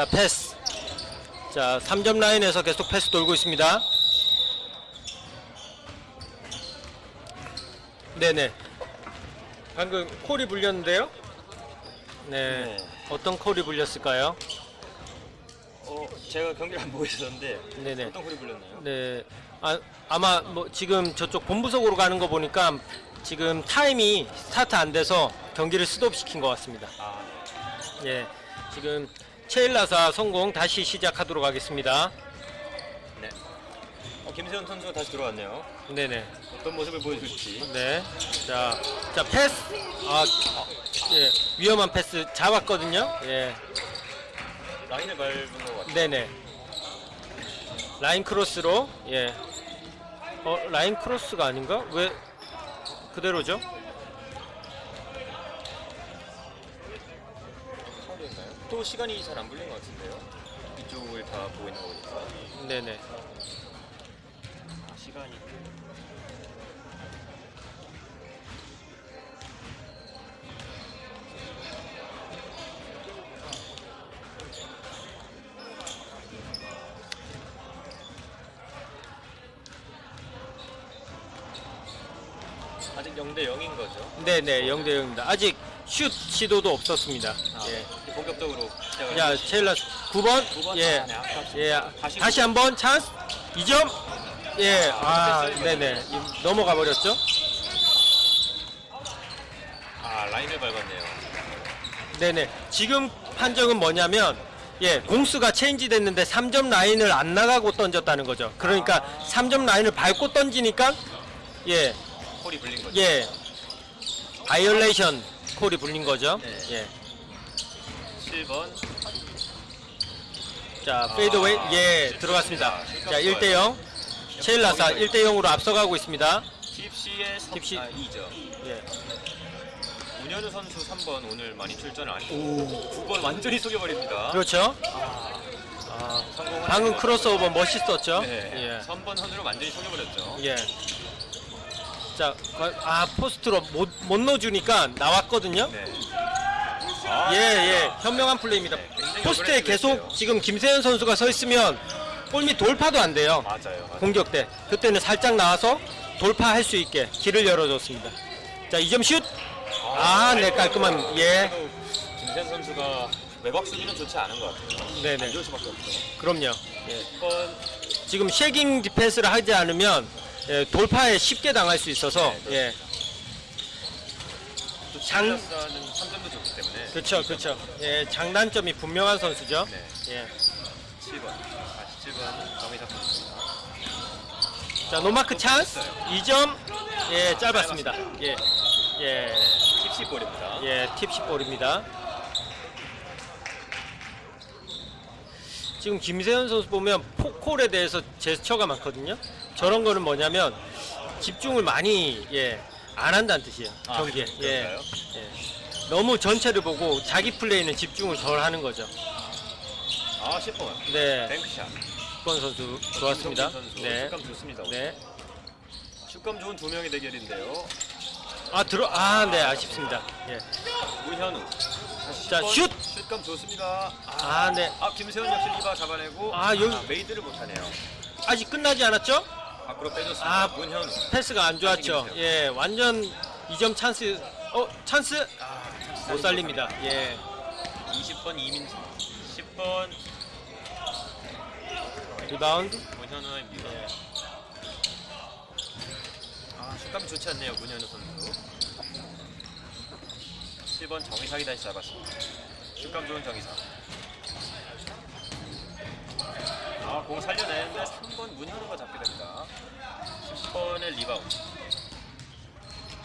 자 패스. 자 3점 라인에서 계속 패스 돌고 있습니다. 네네. 방금 콜이 불렸는데요? 네, 네. 어떤 콜이 불렸을까요? 어, 제가 경기를 안 보고 있었는데 네네. 어떤 소리 불렸나요? 네. 아, 아마 뭐 지금 저쪽 본부석으로 가는 거 보니까 지금 타임이 스타트 안 돼서 경기를 스톱 시킨 것 같습니다. 아, 예. 지금 체일라사 성공 다시 시작하도록 하겠습니다 네. 어, 김세현 선수가 다시 들어왔네요. 네네 어떤 모습을 보여줄지. 네. 자, 자 패스. 아, 예, 위험한 패스 잡았거든요. 예, 라인을 밟은 것 같아요. 네네. 라인 크로스로 예. 어, 라인 크로스가 아닌가? 왜 그대로죠? 파울인가요? 또 시간이 잘안 불린 것 같은데요. 이쪽을 다 보고 있는 거 보니까. 네네. 아, 시간이. 아직 0대 0인 거죠. 네네. 0대 0입니다. 아직 슛 시도도 없었습니다. 아, 예. 본격적으로 시작을 자, 체일라 9번. 9번 예. 아, 네, 예. 다시 다시 한번 찬스. 2점. 예. 아, 네네. 이- 넘어가 버렸죠? 아 라인을 밟았네요. 네네. 지금 판정은 뭐냐면 예, 공수가 체인지 됐는데 3점 라인을 안 나가고 던졌다는 거죠. 그러니까 아. 3점 라인을 밟고 던지니까 예, 콜이 불린 거죠. 예. 바이올레이션 콜이 불린 거죠. 네. 예. 7번 자, fadeaway 예, 들어갔습니다. 자, 1대 0. 체일라사 1대 0으로 앞서가고 있습니다. 팁시의 선, 팁시. 아, 2점. 예. 문현우 선수 3번 오늘 많이 출전을 안 했고 9번 완전히 속여버립니다. 그렇죠? 아, 성공을 방금 크로스오버 멋있었죠? 네. 예. 3번 선수로 완전히 속여버렸죠. 예. 자, 아, 포스트로 못, 못 넣어주니까 나왔거든요. 네. 아, 예, 예. 현명한 플레이입니다. 네, 포스트에. 계속 지금 김세현 선수가 서 있으면 골밑 돌파도 안 돼요. 맞아요. 맞아요. 공격 때. 그때는 살짝 나와서 돌파할 수 있게 길을 열어줬습니다. 자, 2점 슛. 아, 네, 깔끔한, 예. 김세현 선수가 외곽 수비는 좋지 않은 것 같아요. 네네. 안 좋을 수밖에 없죠. 그럼요. 예. 10번 지금 sagging 디펜스를 하지 않으면 예, 돌파에 쉽게 당할 수 있어서 네, 예. 또 장- 장... 3점도 좋기 때문에 그렇죠, 그렇죠. 예, 장단점이 분명한 선수죠. 네. 예. 7번 47번 정의석 선수입니다. 자, 노마크 찬스. 2점. 예, 짧았습니다. 예. 예. 팁시 볼입니다. 예, 팁시 볼입니다. 지금 김세현 선수 보면 포콜에 대해서 제스처가 많거든요. 저런 거는 뭐냐면 집중을 많이 예, 안 한다는 뜻이에요. 아, 경기에. 예. 예. 너무 전체를 보고 자기 플레이는 집중을 덜 하는 거죠. 아 10번 네. 뱅크샷. 6번 선수 좋았습니다. 선수 네. 슛감 좋습니다. 오늘. 네. 슛감 좋은 두 명의 대결인데요. 아, 들어 아, 네, 아쉽습니다. 예. 문현우. 자, 10번. 슛! 슛감 좋습니다. 아, 네. 아 김세현 역시 리바 잡아내고 아, 여기- made를 못 하네요. 아직 끝나지 않았죠? 밖으로 빼줬습니다. 아, 문현우. 패스가 안 좋았죠. 예, 완전 2점 찬스. 어, 찬스 아, 못 살립니다. 예. 20번 이민수. 10번 리바운드. 문현우입니다. 예. 아 슛감이 좋지 않네요 문현우 선수. 7번 정의상이 다시 잡았습니다. 슛감 좋은 정의상. 아 공 살려내는데 3번 문현우가 잡게 됩니다. 10번의 리바운드.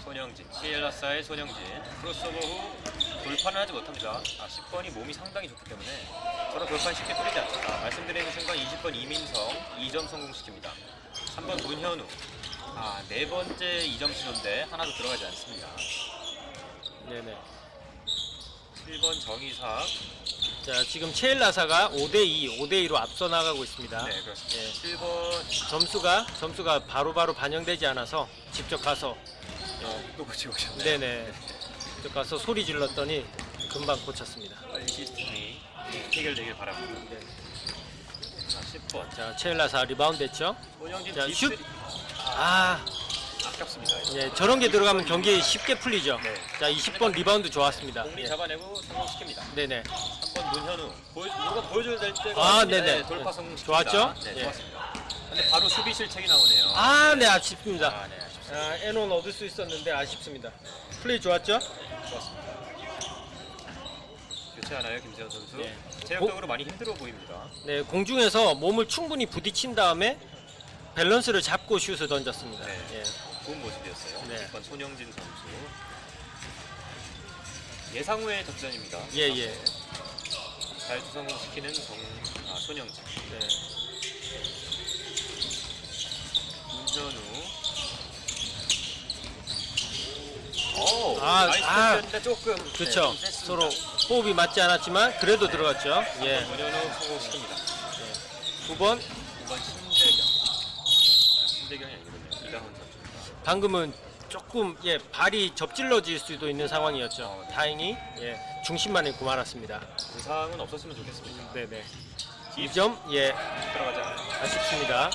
손영진, 시엘라사의 손영진 크로스오버 후 돌파는 하지 못합니다. 아 10번이 몸이 상당히 좋기 때문에 저런 돌파는 쉽게 뚫리지 않습니다. 말씀드리는 순간 20번 이민성 2점 성공시킵니다. 3번 문현우 아 네 번째 2점 시도인데 하나도 들어가지 않습니다. 네네. 7번 정의삭 자, 지금 체일라사가 5대2, 5대2로 앞서 나가고 있습니다. 네 그렇습니다. 예. 7번 점수가 점수가 바로 바로 반영되지 않아서 직접 가서 또 고치고 오셨네. 네네. 직접 가서 소리 질렀더니 금방 고쳤습니다. 시스템이 해결되길 바랍니다. 네. 자, 10번. 자, 체일라사 리바운드 했죠. 자, 딥 슛. 아, 아깝습니다. 예, 저런 게 들어가면 경기 쉽게 풀리죠. 네. 자, 20번 리바운드 좋았습니다. 공리 예. 잡아내고 성공시킵니다. 네네. 3번 문현우 보여, 누가 보여줘야 될 때가 아, 왔습니다. 네네. 네, 돌파 성공시킵니다. 좋았죠? 네, 예. 좋았습니다. 근데 바로 수비 실책이 나오네요. 아, 네, 아쉽습니다. 아, 네, 아쉽습니다. 아, 에논 얻을 수 있었는데 아쉽습니다. 플레이 좋았죠? 좋았습니다. 교체하나요, 김세현 선수? 네. 체력적으로 많이 힘들어 보입니다. 네, 공중에서 몸을 충분히 부딪힌 다음에 밸런스를 잡고 슛을 던졌습니다. 네. 예. 좋은 모습이었어요. 네. 6번 손영진 선수. 예상외의 득점입니다. 예, 예. 잘 성공시키는 정, 아, 손영진. 네. 문현우. 오, 아, nice 아. 패스였는데 조금 네, 그렇죠. 좀 셌습니다. 서로 호흡이 맞지 않았지만 그래도 들어갔죠. 예. 문현우 성공시킵니다. 9번 9번 신재경. 신재경이 아니거든요. 이다훈 선수입니다. 방금은 조금 예 발이 접질러질 수도 있는 상황이었죠. 어, 네. 다행히 예 중심만 잃고 말았습니다. 부상은 없었으면 좋겠습니다. 네네. 딥 2점 예 들어가지 않아요. 아쉽습니다.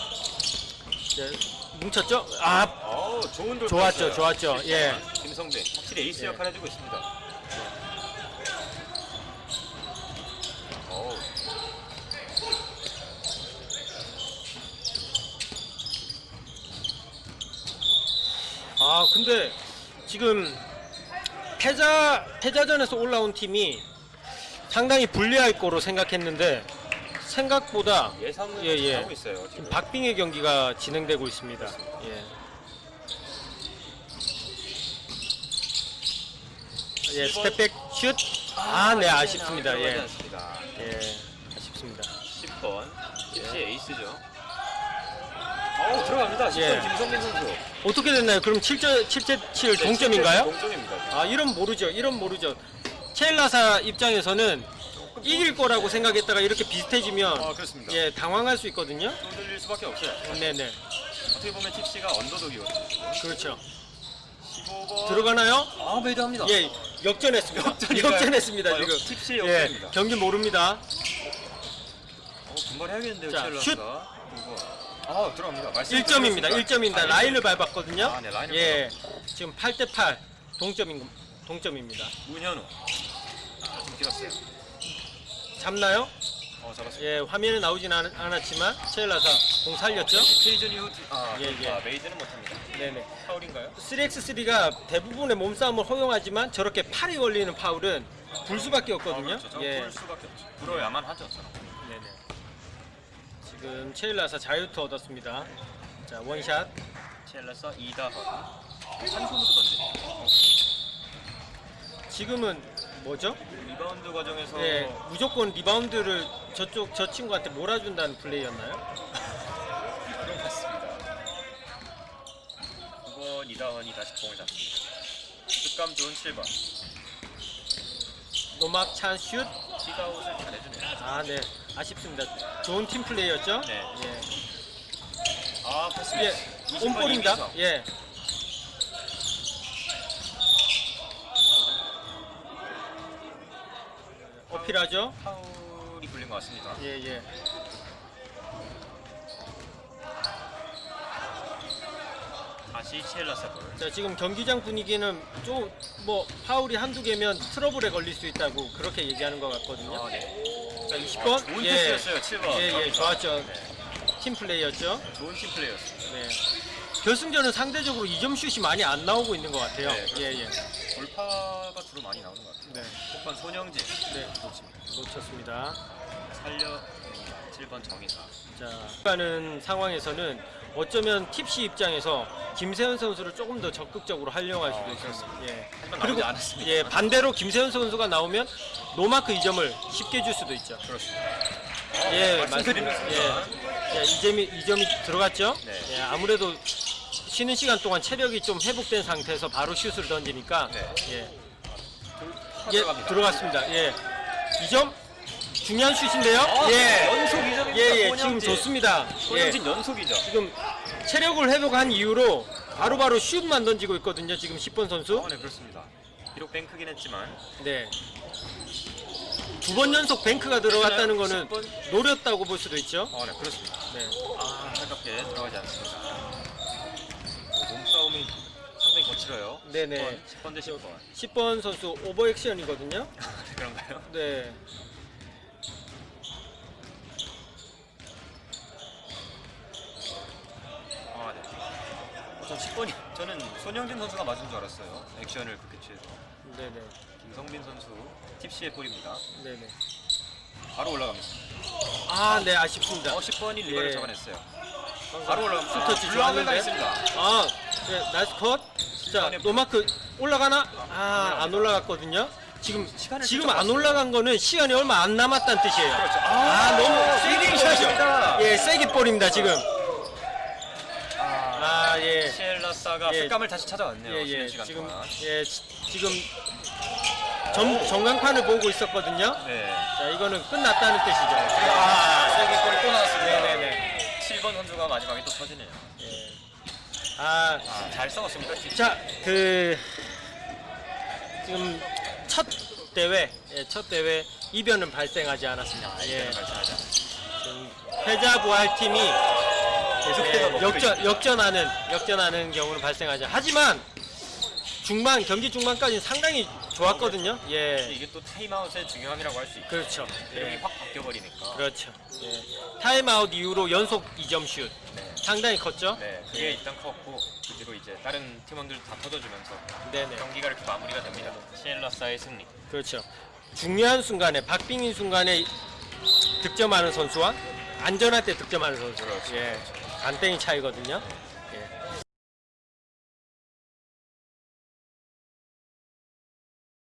예, 뭉쳤죠? 아 어, 좋은 돌 좋았죠, 좋았죠. 예. 김성빈 확실히 에이스 예. 역할 해주고 있습니다. 어우, 아 근데 지금 패자 패자전에서 올라온 팀이 상당히 불리할 거로 생각했는데 생각보다 예상은 예, 예. 하고 있어요. 지금. 지금 박빙의 경기가 진행되고 있습니다. 예. 예, step back 슛. 아, 네, 아쉽습니다. 들어가지 예. 않습니다. 예, 아쉽습니다. 10번 역시 에이스죠. 어우 들어갑니다. 10번 예. 김성빈 선수. 어떻게 됐나요? 그럼 7점 7대 7 네, 동점인가요? 동점입니다. 아, 이런 모르죠. 이런 모르죠. 체일라사 입장에서는 이길 거라고 생각했다가 이렇게 비슷해지면 아 그렇습니다. 예, 당황할 수 있거든요. 두들릴 수밖에 없어요. 네, 네. 어떻게 보면 팁시가 언더독이거든요. 그렇죠. 15번 들어가나요? 아 매도합니다. 예, 역전했습니다. 역전인가요? 역전했습니다, 아, 지금. 팁시 예, 역전입니다. 경기 모릅니다. 어, 분발해야겠는데요, 자, 첼라스가. 아, 들어갑니다. 말씀 1점입니다. 드렸습니다. 1점입니다. 아, 라인을 밟았거든요. 아, 네, 라인을 예. 지금 8대 8 동점인 동점입니다. 문현우. 아, 좀 길었어요. 잡나요? 어, 잡았습니다. 예, 화면에 나오진 않, 않았지만 체일라사 공 살렸죠? 시즌 이후 아, 예, 예. 아, made는 못 합니다. 네 네. 파울인가요? 3x3가 대부분의 몸싸움을 허용하지만 저렇게 팔이 걸리는 파울은 불 수밖에 없거든요. 아, 그렇죠. 예. 볼 수밖에 없죠. 불어야만 하죠, 저는. 지금 체일라사 자유투 얻었습니다. 자, 원샷. 첼라스 이다헌. 한 손으로 던지네요. 지금은 뭐죠? 리바운드 과정에서 예, 무조건 리바운드를 저쪽 저 친구한테 몰아준다는 플레이였나요? 그런 것 같습니다. 9번 이다헌이 다시 공을 잡습니다. 습감 좋은 7번. 노막 찬 슛. 티가웃을 잘해주네요. 아, 네. 아쉽습니다. 좋은 팀 플레이였죠? 네. 예. 아, 패스. 예. 20번 온볼입니다. 예. 어필하죠? 파울이 불린 것 같습니다. 예, 예. 다시 치엘라스 볼. 자, 지금 경기장 분위기는 좀뭐 파울이 한두 개면 트러블에 걸릴 수 있다고 그렇게 얘기하는 것 같거든요. 아, 네. 자, 20번. 좋은 예. 패스였어요, 7번. 예, 예, 좋았죠. 네. 팀 플레이였죠. 좋은 팀 플레이였습니다. 네. 결승전은 상대적으로 2점 슛이 많이 안 나오고 있는 것 같아요. 네, 예, 예. 돌파가 주로 많이 나오는 것 같아요. 네. 6번 손영진. 네. 놓칩니다. 놓쳤습니다. 살려 7번 정희사. 자, 가는 상황에서는 어쩌면 팁시 입장에서 김세현 선수를 조금 더 적극적으로 활용할 수도 아, 있습니다. 예. 그리고 않았습니다. 예, 반대로 김세현 선수가 나오면 노마크 2점을 쉽게 줄 수도 있죠. 그렇습니다. 예, 말씀드립니다. 예, 예, 이 점이 이 점이 들어갔죠. 네. 예, 아무래도 쉬는 시간 동안 체력이 좀 회복된 상태에서 바로 슛을 던지니까 네. 예, 돌파 예 들어갑니다. 들어갔습니다. 예, 이점 중요한 슛인데요. 아, 예, 연속 2점입니다. 예, 예, 지금 좋습니다. 예, 손영진 연속이죠. 지금 체력을 회복한 이후로 바로 바로 슛만 던지고 있거든요. 지금 10번 선수. 아, 네, 그렇습니다. 비록 뱅크긴 했지만 네. 두 번 연속 뱅크가 들어갔다는 거는 10번? 노렸다고 볼 수도 있죠. 어, 네, 그렇습니다. 네. 아, 안타깝게 들어가지 않습니다. 몸싸움이 상당히 거칠어요. 네네. 10번, 10번 대 10번. 10번 선수 오버액션이거든요. 그런가요? 네. 아, 네. 저 10번이 저는 손영진 선수가 맞은 줄 알았어요. 액션을 그렇게 취해서. 네네. 김성빈 선수 팁시의 볼입니다. 네네. 바로 올라갑니다. 아, 네, 아쉽습니다. 어, 10번이 리버를 예. 잡아냈어요. 바로 올라갑니다. 슈터치 아, 좋았는데. 당했습니다. 아, 네, 나이스 컷. 자, 노마크 올라가나? 아, 안 올라갔거든요. 지금 시간을 지금. 안 올라간 거는 시간이 얼마 안 남았다는 뜻이에요. 그렇죠. 아, 너무 세게 샷입니다. 예, 세게 볼입니다, 지금. 아, 아, 예. 시엘라사가 예. 색감을 다시 찾아왔네요. 예, 예. 지금 동안. 예, 지- 지금 전 전광판을 보고 있었거든요. 네. 자, 이거는 끝났다는 뜻이죠. 아, 세게 골이 또 나왔습니다. 네네네. 7번 선수가 마지막에 또 터지네요. 예. 아, 아, 잘 싸웠습니다. 자, 그 지금 첫 대회, 예, 첫 대회 이변은 발생하지 않았습니다. 아, 예, 않습니다. 지금 패자 부활 팀이 계속해서 예, 먹고 역전. 역전하는 역전하는 경우는 발생하죠. 하지만 중반 경기 중반까지는 상당히 좋았거든요. 예, 이게 또 타임아웃의 중요함이라고 할 수 있고 그렇죠. 내용이 예, 확 바뀌어 버리니까. 그렇죠. 예. 타임아웃 이후로 연속 2점 슛 네. 상당히 컸죠. 네, 그게 일단 컸고 그 뒤로 이제 다른 팀원들 다 터져주면서 네네. 경기가 이렇게 마무리가 됩니다. 시엘라사의 승리. 그렇죠. 중요한 순간에 박빙인 순간에 득점하는 선수와 안전할 때 득점하는 선수. 그렇죠. 예. 간땡이 차이거든요.